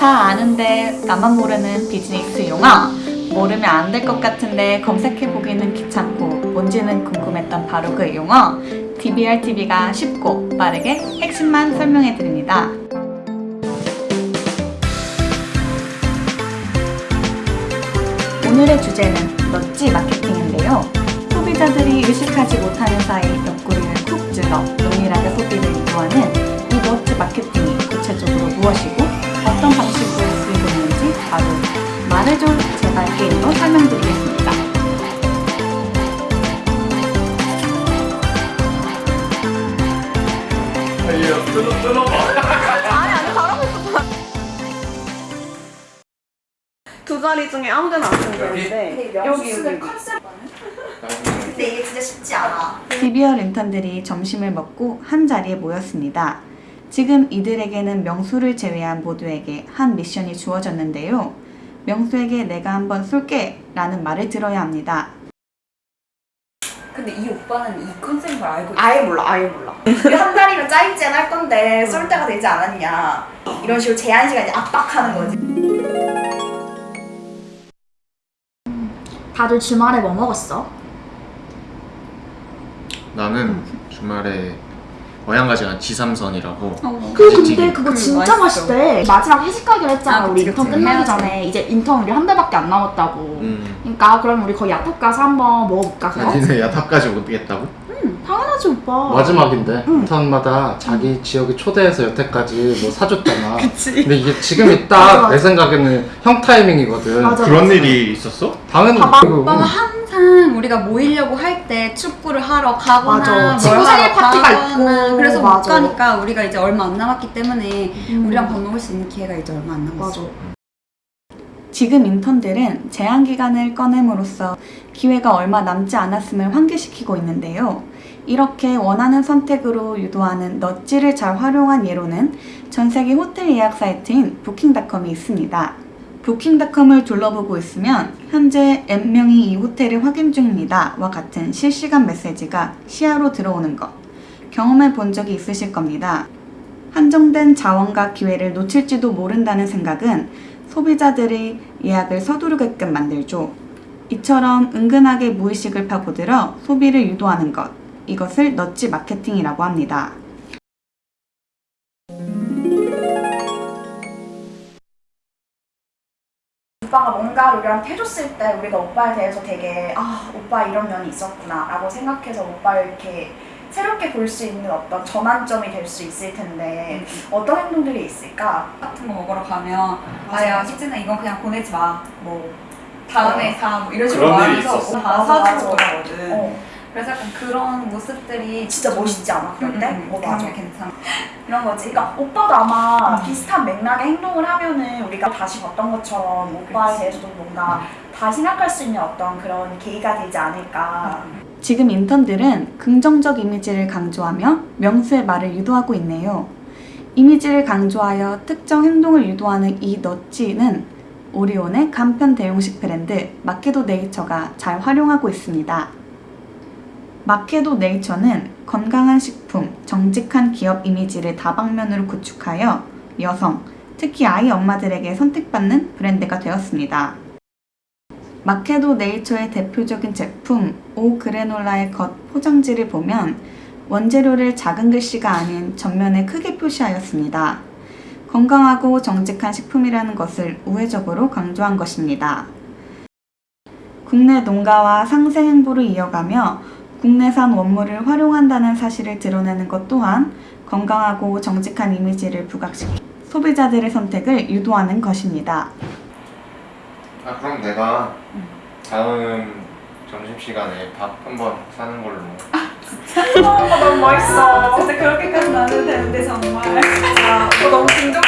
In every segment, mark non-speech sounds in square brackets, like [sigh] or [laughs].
다 아는데 나만 모르는 비즈니스 용어 모르면 안 될 것 같은데 검색해보기는 귀찮고 뭔지는 궁금했던 바로 그 용어 DBRTV가 쉽고 빠르게 핵심만 설명해드립니다. 오늘의 주제는 넛지 마케팅인데요. 소비자들이 의식하지 못하는 사이 옆구리를 쿡 찔러 은밀하게 소비를 유도하는 이 넛지 마케팅이 구체적으로 무엇이고 어떤 방식으로 쓰이고 있는지 바로 말해줘 제발 게임으로 설명드리겠습니다. 아니 아니 잘하고 있어 두 자리 중에 아무 데나 안 쓰면 되는데 여기 여기 근데 이게 진짜 쉽지 않아. DBR 인턴들이 점심을 먹고 한 자리에 모였습니다. 지금 이들에게는 명수를 제외한 모두에게 한 미션이 주어졌는데요. 명수에게 내가 한번 쏠게 라는 말을 들어야 합니다. 근데 이 오빠는 이 컨셉을 알고 아예 몰라 아예 몰라 [laughs] 한 달이면 짜임젠 할 건데 쏠 때가 되지 않았냐. 이런 식으로 제한 시간 이제 압박하는 거지. 다들 주말에 뭐 먹었어? 나는 주말에 어양가지 간 지삼선이라고 그 가지튀김. 근데 그거 음, 진짜 맛있어. 맛있대 마지막 회식하기로 했잖아 아, 우리 인턴 그치. 끝나기 해야지. 전에 이제 인턴 우리 한 달밖에 안 남았다고 음. 그러니까 그럼 우리 거기 야탑 가서 한번 먹어볼까 그거? 니네 야탑 까지 오겠다고? 응 당연하지 오빠 마지막인데 인턴마다 자기 지역에 초대해서 여태까지 뭐 사줬잖아. [laughs] 그치 근데 이게 지금이 [laughs] 딱. 내 생각에는 형 타이밍이거든. 맞아, 그런 맞아. 일이 있었어? 당연히 오빠가 항상 우리가 모이려고 할 때 축구를 하러 가거나 친구 생일 파티가 있고. 그래서 못 맞아. 가니까 우리가 이제 얼마 안 남았기 때문에 음. 우리랑 밥 먹을 수 있는 기회가 이제 얼마 안 남았어 맞아 지금 인턴들은 제한 기간을 꺼냄으로써 기회가 얼마 남지 않았음을 환기시키고 있는데요. 이렇게 원하는 선택으로 유도하는 넛지를 잘 활용한 예로는 전 세계 호텔 예약 사이트인 부킹닷컴이 있습니다. 부킹닷컴을 둘러보고 있으면 현재 N명이 이 호텔을 확인 중입니다 와 같은 실시간 메시지가 시야로 들어오는 것 경험해 본 적이 있으실 겁니다. 한정된 자원과 기회를 놓칠지도 모른다는 생각은 소비자들이 예약을 서두르게끔 만들죠. 이처럼 은근하게 무의식을 파고들어 소비를 유도하는 것. 이것을 넛지 마케팅이라고 합니다. 오빠가 뭔가 우리한테 해줬을 때 우리가 오빠에 대해서 되게 아 오빠 이런 면이 있었구나 라고 생각해서 오빠를 이렇게 새롭게 볼 수 있는 어떤 전환점이 될 수 있을 텐데 어떤 행동들이 있을까? 같은 거 먹으러 가면 아야. 희진아 이건 그냥 보내지 마뭐 다음에 어. 사뭐 이런 식으로 말해서? 다 사주고 맞아. 그러거든 어, 그래서 약간 그런 모습들이 진짜 멋있지 않아 그럴 때? 음, 음, 어, 맞아. 괜찮아 이런 거지. 그러니까 오빠도 아마 음. 비슷한 맥락의 행동을 하면은 우리가 다시 봤던 것처럼 오빠에 대해서도 뭔가 다 생각할 수 있는 어떤 그런 계기가 되지 않을까. 지금 인턴들은 긍정적 이미지를 강조하며 명수의 말을 유도하고 있네요. 이미지를 강조하여 특정 행동을 유도하는 이 넛지는 오리온의 간편 대용식 브랜드 마케도 네이처가 잘 활용하고 있습니다. 마케도 네이처는 건강한 식품, 정직한 기업 이미지를 다방면으로 구축하여 여성, 특히 아이 엄마들에게 선택받는 브랜드가 되었습니다. 마케도 네이처의 대표적인 제품 오 그래놀라의 겉 포장지를 보면 원재료를 작은 글씨가 아닌 전면에 크게 표시하였습니다. 건강하고 정직한 식품이라는 것을 우회적으로 강조한 것입니다. 국내 농가와 상생 행보를 이어가며 국내산 원물을 활용한다는 사실을 드러내는 것 또한 건강하고 정직한 이미지를 부각시키 소비자들의 선택을 유도하는 것입니다. 아 그럼 내가 다음 점심시간에 밥 한번 사는 걸로 어, 너무 멋있어. 진짜 그렇게까지 나는 되는데 정말 아, 너 너무 긍정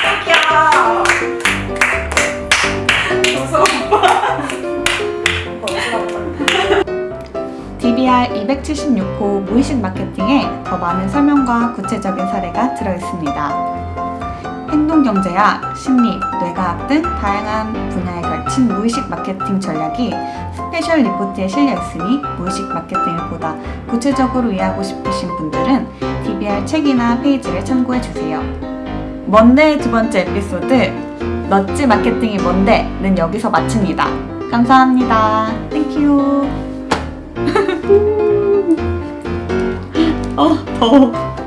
176호 무의식 마케팅에 더 많은 설명과 구체적인 사례가 들어있습니다. 행동경제학, 심리, 뇌과학 등 다양한 분야에 걸친 무의식 마케팅 전략이 special report에 실려있으니 무의식 마케팅을 보다 구체적으로 이해하고 싶으신 분들은 DBR 책이나 페이지를 참고해주세요. 뭔데의 두 번째 에피소드 nudge marketing이 뭔데는 여기서 마칩니다. 감사합니다. Thank you. [laughs] 어, 더워.